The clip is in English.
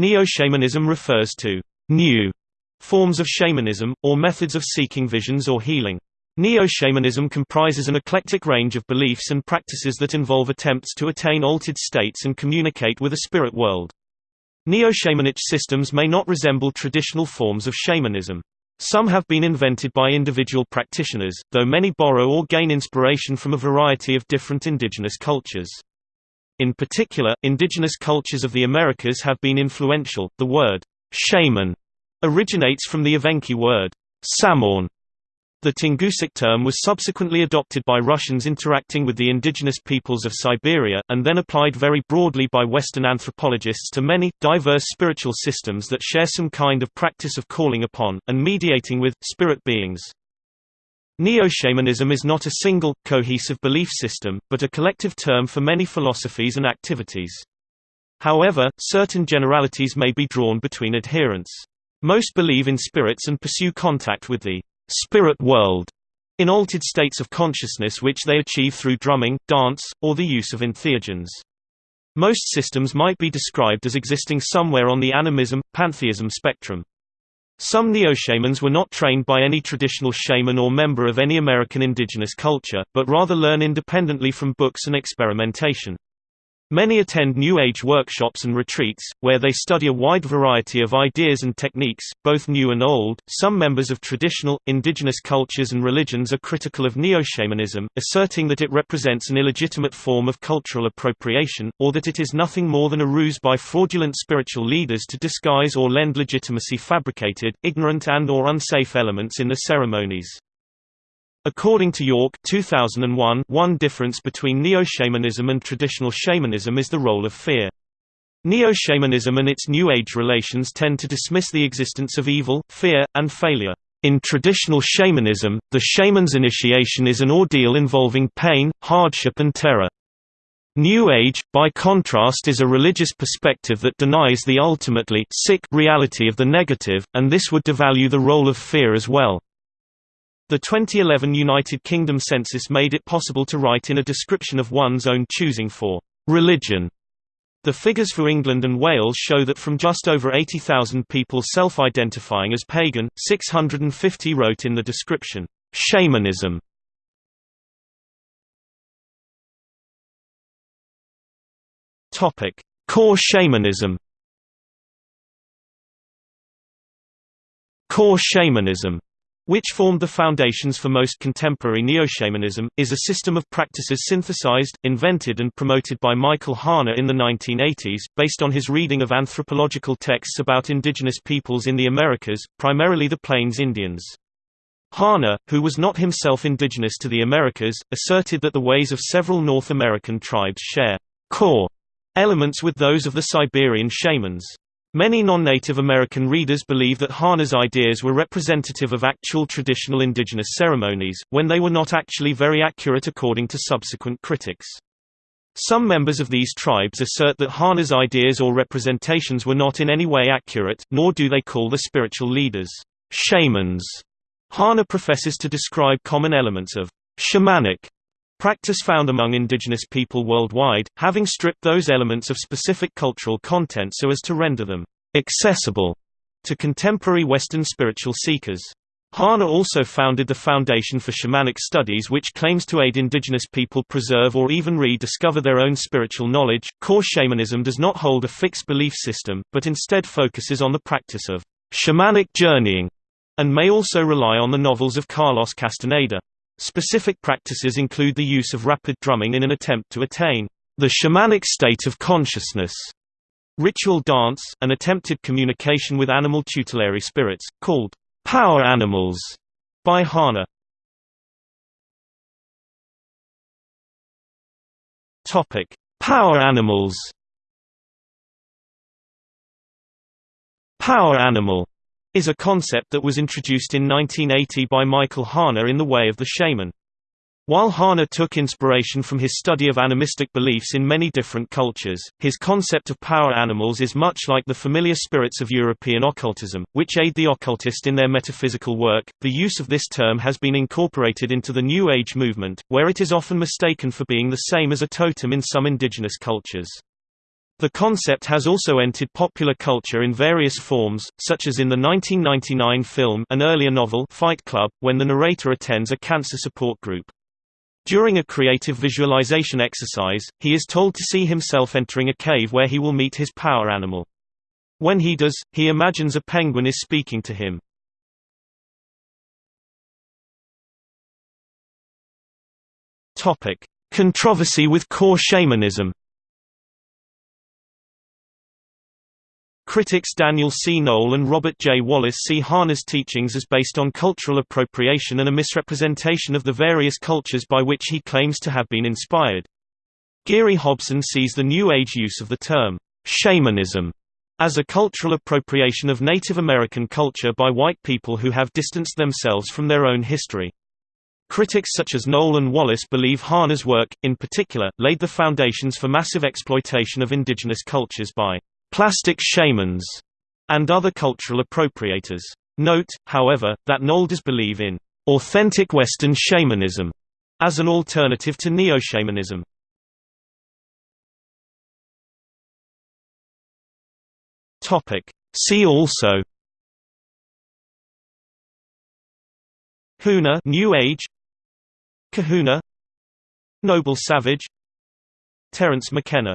Neo-shamanism refers to new forms of shamanism, or methods of seeking visions or healing. Neo-shamanism comprises an eclectic range of beliefs and practices that involve attempts to attain altered states and communicate with a spirit world. Neo-shamanic systems may not resemble traditional forms of shamanism. Some have been invented by individual practitioners, though many borrow or gain inspiration from a variety of different indigenous cultures. In particular, indigenous cultures of the Americas have been influential. The word shaman originates from the Evenki word samorn, the Tungusic term was subsequently adopted by Russians interacting with the indigenous peoples of Siberia, and then applied very broadly by Western anthropologists to many, diverse spiritual systems that share some kind of practice of calling upon, and mediating with, spirit beings. Neo-shamanism is not a single, cohesive belief system, but a collective term for many philosophies and activities. However, certain generalities may be drawn between adherents. Most believe in spirits and pursue contact with the spirit world in altered states of consciousness which they achieve through drumming, dance, or the use of entheogens. Most systems might be described as existing somewhere on the animism, pantheism spectrum. Some neo-shamans were not trained by any traditional shaman or member of any American indigenous culture, but rather learn independently from books and experimentation. Many attend New Age workshops and retreats, where they study a wide variety of ideas and techniques, both new and old. Some members of traditional, indigenous cultures and religions are critical of neo-shamanism, asserting that it represents an illegitimate form of cultural appropriation, or that it is nothing more than a ruse by fraudulent spiritual leaders to disguise or lend legitimacy fabricated, ignorant and or unsafe elements in the ceremonies. According to York 2001, one difference between neo-shamanism and traditional shamanism is the role of fear. Neo-shamanism and its New Age relations tend to dismiss the existence of evil, fear, and failure. In traditional shamanism, the shaman's initiation is an ordeal involving pain, hardship and terror. New Age, by contrast is a religious perspective that denies the ultimately sick reality of the negative, and this would devalue the role of fear as well. The 2011 United Kingdom census made it possible to write in a description of one's own choosing for religion. The figures for England and Wales show that from just over 80,000 people self-identifying as pagan, 650 wrote in the description, shamanism. Core shamanism. Core shamanism which formed the foundations for most contemporary neo-shamanism, is a system of practices synthesized, invented and promoted by Michael Harner in the 1980s, based on his reading of anthropological texts about indigenous peoples in the Americas, primarily the Plains Indians. Harner, who was not himself indigenous to the Americas, asserted that the ways of several North American tribes share core elements with those of the Siberian shamans. Many non-Native American readers believe that Harner's ideas were representative of actual traditional indigenous ceremonies, when they were not actually very accurate according to subsequent critics. Some members of these tribes assert that Harner's ideas or representations were not in any way accurate, nor do they call the spiritual leaders shamans. Harner professes to describe common elements of shamanic Practice found among indigenous people worldwide, having stripped those elements of specific cultural content so as to render them accessible to contemporary Western spiritual seekers. Harner also founded the Foundation for Shamanic Studies, which claims to aid indigenous people preserve or even rediscover their own spiritual knowledge. Core shamanism does not hold a fixed belief system, but instead focuses on the practice of shamanic journeying, and may also rely on the novels of Carlos Castaneda. Specific practices include the use of rapid drumming in an attempt to attain the shamanic state of consciousness, ritual dance, and attempted communication with animal tutelary spirits, called power animals, by Harner. Topic: Power animals. Power animal is a concept that was introduced in 1980 by Michael Harner in The Way of the Shaman. While Harner took inspiration from his study of animistic beliefs in many different cultures, his concept of power animals is much like the familiar spirits of European occultism, which aid the occultist in their metaphysical work. The use of this term has been incorporated into the New Age movement, where it is often mistaken for being the same as a totem in some indigenous cultures. The concept has also entered popular culture in various forms, such as in the 1999 film an earlier novel Fight Club, when the narrator attends a cancer support group. During a creative visualization exercise, he is told to see himself entering a cave where he will meet his power animal. When he does, he imagines a penguin is speaking to him. Controversy with core shamanism. Critics Daniel C. Noel and Robert J. Wallis see Harner's teachings as based on cultural appropriation and a misrepresentation of the various cultures by which he claims to have been inspired. Geary Hobson sees the New Age use of the term, shamanism, as a cultural appropriation of Native American culture by white people who have distanced themselves from their own history. Critics such as Noel and Wallis believe Harner's work, in particular, laid the foundations for massive exploitation of indigenous cultures by plastic shamans and other cultural appropriators. Note, however, that Noel does believe in authentic Western shamanism as an alternative to neo-shamanism. See also Huna New Age Kahuna Noble Savage Terence McKenna